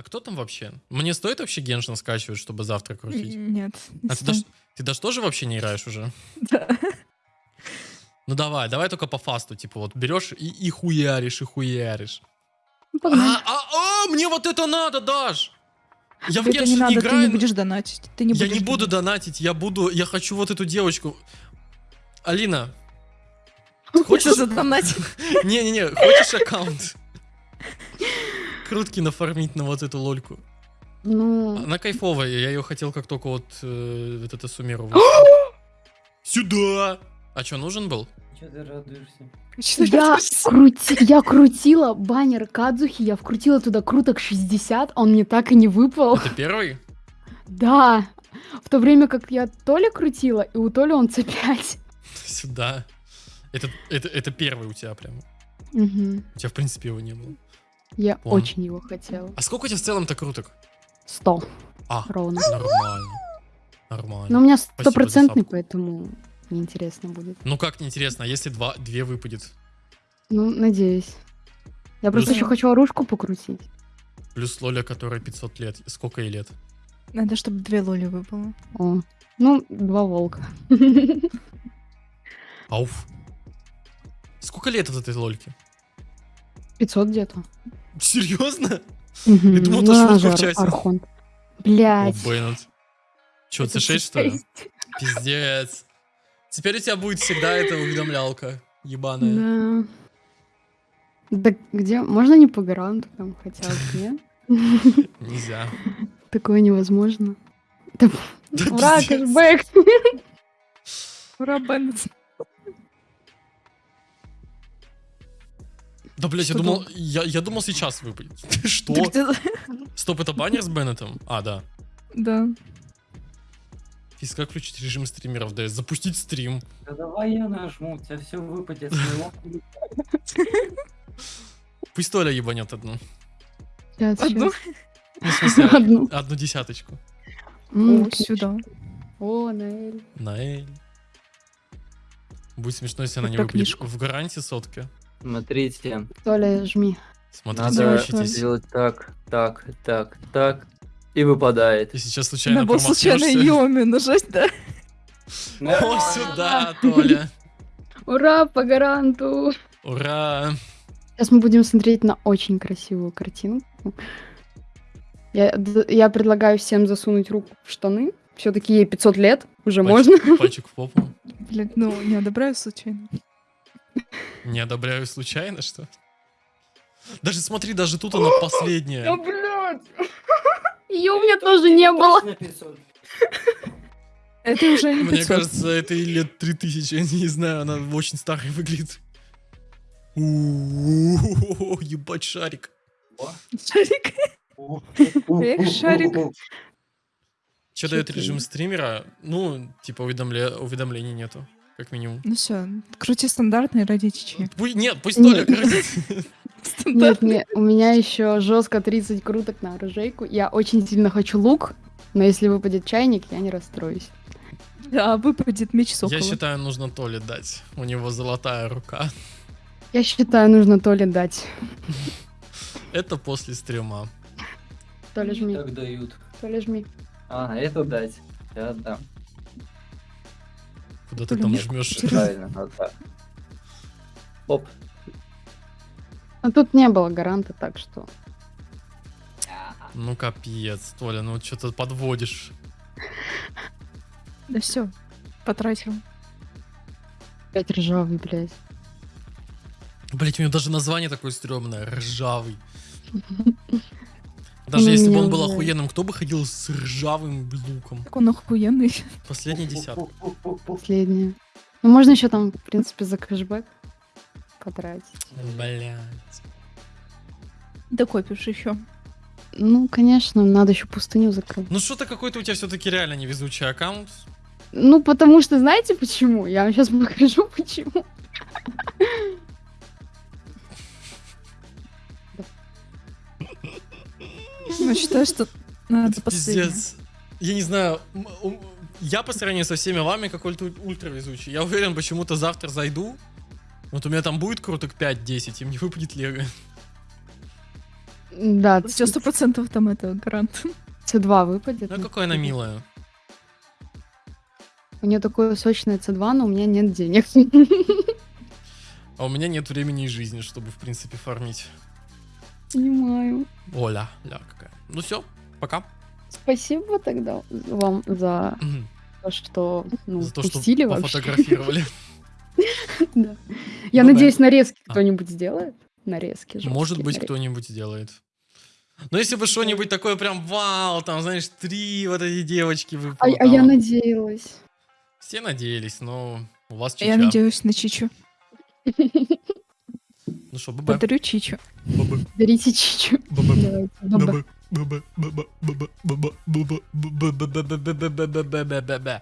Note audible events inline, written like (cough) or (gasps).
А кто там вообще? Мне стоит вообще Геншин скачивать, чтобы завтра крутить? Нет. не А ты даже, ты даже тоже вообще не играешь уже? Да. Ну давай, давай только по фасту, типа вот берешь и, и хуяришь, и хуяришь. Ну. А, а, а, мне вот это надо, Даш! Я в Это не Геншин надо, не ты играю. не будешь донатить. Ты не я будешь не буду донатить. донатить, я буду, я хочу вот эту девочку. Алина, (laughs) Хочешь хочешь- задонатить? (laughs) не-не-не, хочешь аккаунт? Крутки нафармить на вот эту лольку. Ну, Она кайфовая, я ее хотел как только вот, э, вот это суммировал. (gasps) Сюда! А что, нужен был? Че ты радуешься? я, крути, я крутила баннер Кадзухи, я вкрутила туда круток 60, он мне так и не выпал. Это первый? Да. В то время как я Толя крутила, и у Толи он C5. Сюда. Это, это, это первый у тебя прям. Мгм. У тебя, в принципе, его не было. Я Понял. очень его хотела. А сколько у тебя в целом-то круток? 100 А, ровно. нормально. Нормально. Но у меня стопроцентный, поэтому неинтересно будет. Ну как неинтересно, а если два, две выпадет? Ну, надеюсь. Я просто Плюс- еще хочу оружку покрутить. Плюс Лоля, которая 500 лет. Сколько ей лет? Надо, чтобы две лоли выпало. О. Ну, два волка. Ауф. Сколько лет от этой Лольки? 500 где-то. Серьезно? Мгм. думал, то она шутка в чате. Архонт. О, Блять. Беннет. Че, C6 что ли? Пиздец. Теперь у тебя будет всегда эта уведомлялка. Ебаная. Да. Да где? Можно не по гаранту там хотя бы, нет? (laughs) Нельзя. Такое невозможно. Ура, кэшбэк! (laughs) Ура, Беннет. Да, блядь, я думал, я, я думал сейчас выпадет. (laughs) Что? Стоп, это баннер с Беннетом? А, да. Да. Физ, как включить режим стримеров? Да, запустить стрим. Да давай я нажму, у тебя все выпадет. (laughs) Пусть Толя ебанет одну. Одну? Ну, смысле, (laughs) Одну. одну десяточку. О, сюда. О, Наэль. На Эль. Будет смешно, если она не выпадет. В гарантии сотки. Смотрите, Толя, жми. Смотрите, надо учитесь. сделать так, так, так, так. И выпадает. И сейчас случайно Надо было случайно. Йоми нажать, да? О, сюда, Толя. Ура, по гаранту! Ура. Сейчас мы будем смотреть на очень красивую картинку. Я, я предлагаю всем засунуть руку в штаны. Все-таки ей 500 лет, уже можно. Пальчик- Пальчик в попу. Блин, ну, не одобряю случайно. Не одобряю случайно, что? Даже смотри, даже тут она (gasps) последняя. блядь! (laughs) Ее у меня тоже не было. Точно 500. Это уже не Мне 500. кажется, это и лет 3000, (laughs) я не знаю, она очень старой выглядит. Ебать шарик. Шарик. Эх, шарик. Что дает режим стримера? Ну, типа уведомле- уведомлений нету, как минимум. Ну все, крути стандартный ради чечи. Пу- Нет, пусть Нет. Толя крутит. (laughs) Нет, нет, у меня еще жестко 30 круток на оружейку. Я очень сильно хочу лук, но если выпадет чайник, я не расстроюсь. Да, выпадет меч сокола. Я считаю, нужно Толе дать. У него золотая рука. Я считаю, нужно Толе дать. Это после стрима. Толя, жми. Так дают. Толя, жми. А, эту дать. Я отдам. Куда ты там жмешь? Правильно, вот так. Оп. А тут не было гаранта, так что... Ну капец, Толя, ну что-то подводишь. Да все, потратил. Опять ржавый, блядь. Блять, у него даже название такое стрёмное, ржавый. (laughs) Даже если бы он был уже- охуенным, кто бы ходил с ржавым луком? Так он охуенный. (laughs) Последний десяток. Последнее. Ну, можно еще там, в принципе, за кэшбэк потратить. Блять. Докопишь еще. Ну, конечно, надо еще пустыню закрыть. Ну что-то какой-то у тебя все-таки реально невезучий аккаунт. Ну, потому что, знаете почему? Я вам сейчас покажу, (laughs) почему. Ну, считаю, что надо Это последнее. пиздец. Я не знаю, я по сравнению со всеми вами какой-то ультра везучий. Я уверен, почему-то завтра зайду. Вот у меня там будет круток 5-10, и мне выпадет лего. Да, тебя сто процентов там это гарант. С2 выпадет. Ну, какое она милая. У нее такое сочное С2, но у меня нет денег. (laughs) А у меня нет времени и жизни, чтобы, в принципе, фармить. Понимаю. Оля, ля какая. Ну все, пока. Спасибо тогда вам за то, что ну, За то, что пустили вообще. пофотографировали. (laughs) Да. Я Ну да. надеюсь, нарезки А. кто-нибудь сделает. Нарезки. Может жёсткие быть, кто-нибудь сделает. Но если бы что-нибудь такое прям вау, там, знаешь, три вот эти девочки А, выпало. а я надеялась. Все надеялись, но у вас Я чича. надеюсь на Чичу. Ну что, бабе. Подарю Чичу. Бабе. Берите чичу. Бабе. Давайте, Bye bye bye bye bye bye bye bye bye bye bye bye bye bye bye bye bye bye